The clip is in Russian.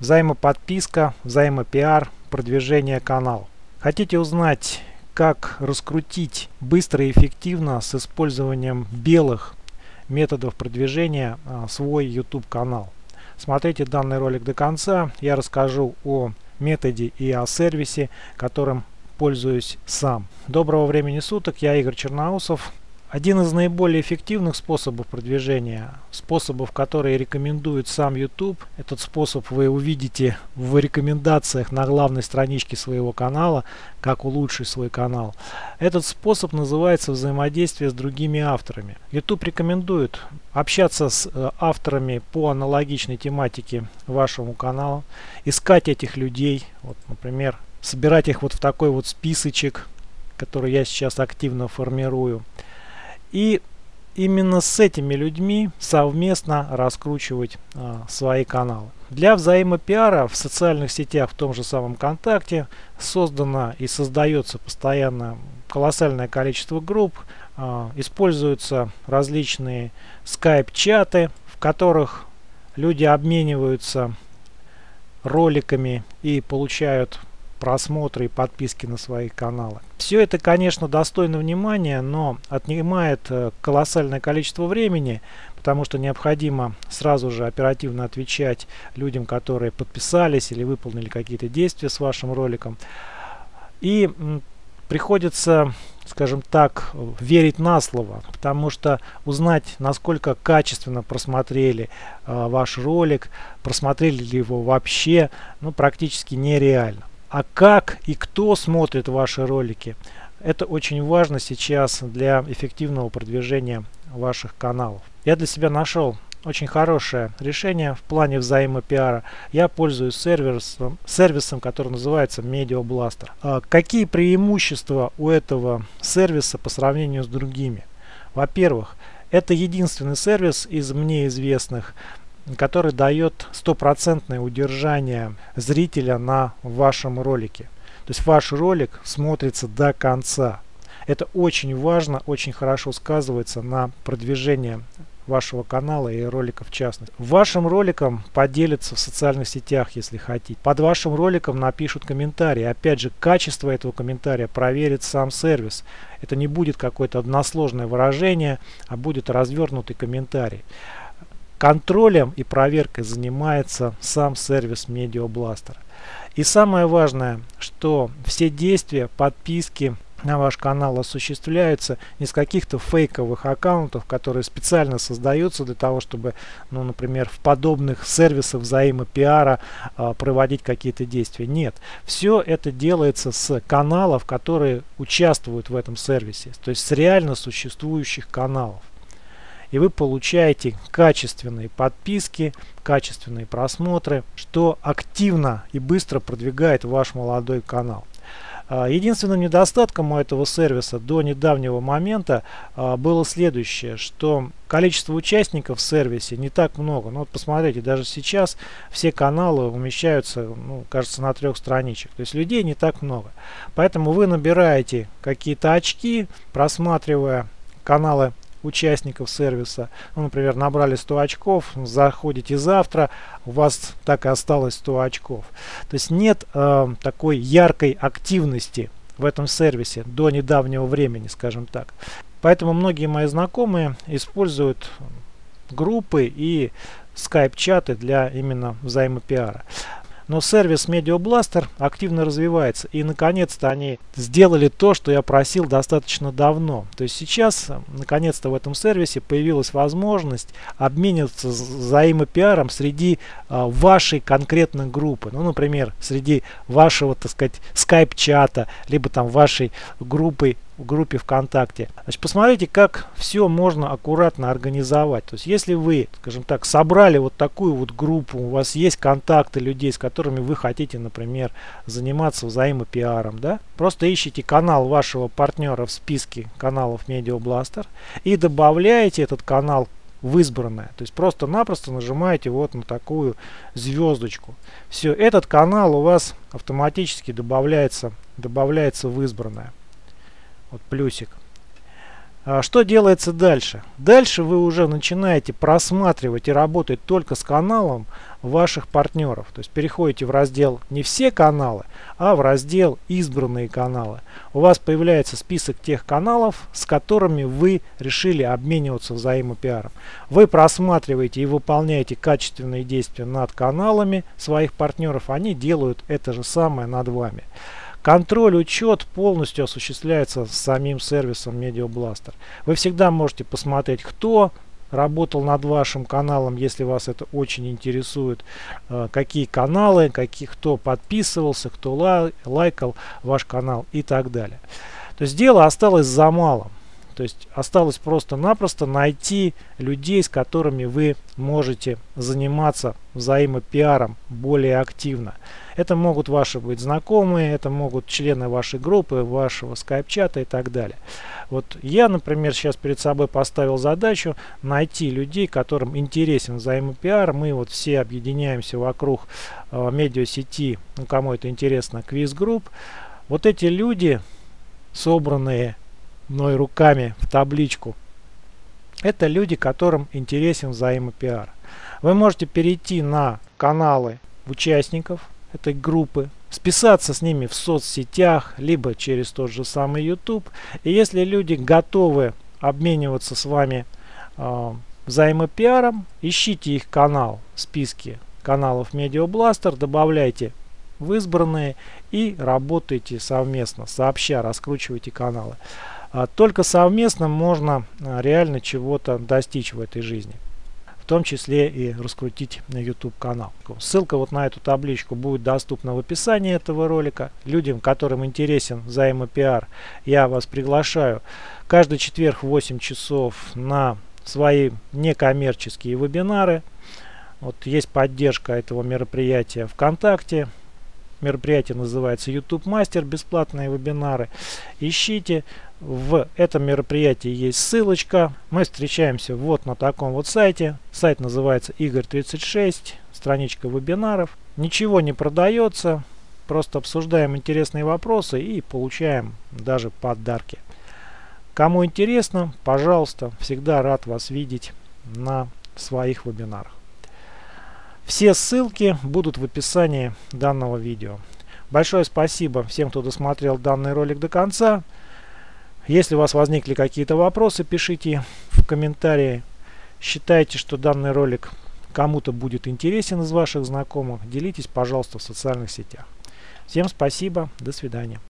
взаимоподписка, взаимопиар, продвижение канала. Хотите узнать, как раскрутить быстро и эффективно с использованием белых методов продвижения а, свой YouTube канал? Смотрите данный ролик до конца. Я расскажу о методе и о сервисе, которым пользуюсь сам. Доброго времени суток, я Игорь Черноусов. Один из наиболее эффективных способов продвижения, способов, которые рекомендует сам YouTube, этот способ вы увидите в рекомендациях на главной страничке своего канала, как улучшить свой канал. Этот способ называется взаимодействие с другими авторами. YouTube рекомендует общаться с э, авторами по аналогичной тематике вашему каналу, искать этих людей, вот, например, собирать их вот в такой вот списочек, который я сейчас активно формирую. И именно с этими людьми совместно раскручивать а, свои каналы. Для взаимопиара в социальных сетях, в том же самом ВКонтакте, создано и создается постоянно колоссальное количество групп. А, используются различные скайп-чаты, в которых люди обмениваются роликами и получают просмотры и подписки на свои каналы. Все это, конечно, достойно внимания, но отнимает э, колоссальное количество времени, потому что необходимо сразу же оперативно отвечать людям, которые подписались или выполнили какие-то действия с вашим роликом. И приходится, скажем так, верить на слово, потому что узнать, насколько качественно просмотрели э, ваш ролик, просмотрели ли его вообще, ну, практически нереально. А как и кто смотрит ваши ролики, это очень важно сейчас для эффективного продвижения ваших каналов. Я для себя нашел очень хорошее решение в плане взаимопиара. Я пользуюсь сервисом, сервисом который называется Media Blaster. А какие преимущества у этого сервиса по сравнению с другими? Во-первых, это единственный сервис из мне известных, который дает стопроцентное удержание зрителя на вашем ролике. То есть ваш ролик смотрится до конца. Это очень важно, очень хорошо сказывается на продвижении вашего канала и ролика в частности. Вашим роликом поделятся в социальных сетях, если хотите. Под вашим роликом напишут комментарий. Опять же, качество этого комментария проверит сам сервис. Это не будет какое-то односложное выражение, а будет развернутый комментарий. Контролем и проверкой занимается сам сервис Media И самое важное, что все действия, подписки на ваш канал осуществляются с каких-то фейковых аккаунтов, которые специально создаются для того, чтобы, ну, например, в подобных сервисах взаимопиара э, проводить какие-то действия. Нет, все это делается с каналов, которые участвуют в этом сервисе, то есть с реально существующих каналов и вы получаете качественные подписки, качественные просмотры, что активно и быстро продвигает ваш молодой канал. А, единственным недостатком у этого сервиса до недавнего момента а, было следующее, что количество участников в сервисе не так много. Ну вот посмотрите, даже сейчас все каналы умещаются, ну, кажется, на трех страничек. То есть людей не так много. Поэтому вы набираете какие-то очки, просматривая каналы участников сервиса. Ну, например, набрали 100 очков, заходите завтра, у вас так и осталось 100 очков. То есть нет э, такой яркой активности в этом сервисе до недавнего времени, скажем так. Поэтому многие мои знакомые используют группы и скайп-чаты для именно взаимопиара. Но сервис Media Blaster активно развивается. И наконец-то они сделали то, что я просил достаточно давно. То есть сейчас, наконец-то в этом сервисе появилась возможность обмениваться взаимопиаром среди а, вашей конкретной группы. Ну, например, среди вашего, так сказать, скайп-чата, либо там вашей группы в группе ВКонтакте. Значит, посмотрите, как все можно аккуратно организовать. То есть, если вы, скажем так, собрали вот такую вот группу, у вас есть контакты людей, с которыми вы хотите, например, заниматься взаимопиаром, да, просто ищите канал вашего партнера в списке каналов Media Blaster и добавляете этот канал в избранное. То есть просто-напросто нажимаете вот на такую звездочку. Все, этот канал у вас автоматически добавляется, добавляется в избранное вот плюсик. А что делается дальше? Дальше вы уже начинаете просматривать и работать только с каналом ваших партнеров. То есть переходите в раздел не все каналы, а в раздел избранные каналы. У вас появляется список тех каналов, с которыми вы решили обмениваться взаимопиаром. Вы просматриваете и выполняете качественные действия над каналами своих партнеров. Они делают это же самое над вами. Контроль, учет полностью осуществляется самим сервисом Media. Вы всегда можете посмотреть, кто работал над вашим каналом, если вас это очень интересует, э, какие каналы, какие, кто подписывался, кто лай, лайкал ваш канал и так далее. То есть дело осталось за малым. То есть осталось просто-напросто найти людей, с которыми вы можете заниматься взаимопиаром более активно. Это могут ваши быть знакомые, это могут члены вашей группы, вашего скайп-чата и так далее. Вот я, например, сейчас перед собой поставил задачу найти людей, которым интересен взаимопиар. Мы вот все объединяемся вокруг э, медиасети, ну кому это интересно, квиз-групп. Вот эти люди, собранные мной руками в табличку. Это люди, которым интересен взаимопиар. Вы можете перейти на каналы участников этой группы, списаться с ними в соцсетях, либо через тот же самый YouTube. И если люди готовы обмениваться с вами э, взаимопиаром, ищите их канал в списке каналов Media Blaster, добавляйте в избранные и работайте совместно, сообща раскручивайте каналы. А только совместно можно а, реально чего-то достичь в этой жизни. В том числе и раскрутить YouTube канал. Ссылка вот на эту табличку будет доступна в описании этого ролика. Людям, которым интересен взаимопиар, я вас приглашаю каждый четверг в 8 часов на свои некоммерческие вебинары. Вот есть поддержка этого мероприятия ВКонтакте. Мероприятие называется YouTube Мастер, бесплатные вебинары. Ищите. В этом мероприятии есть ссылочка. Мы встречаемся вот на таком вот сайте. Сайт называется Игорь36, страничка вебинаров. Ничего не продается. Просто обсуждаем интересные вопросы и получаем даже подарки. Кому интересно, пожалуйста, всегда рад вас видеть на своих вебинарах. Все ссылки будут в описании данного видео. Большое спасибо всем, кто досмотрел данный ролик до конца. Если у вас возникли какие-то вопросы, пишите в комментарии. Считайте, что данный ролик кому-то будет интересен из ваших знакомых. Делитесь, пожалуйста, в социальных сетях. Всем спасибо. До свидания.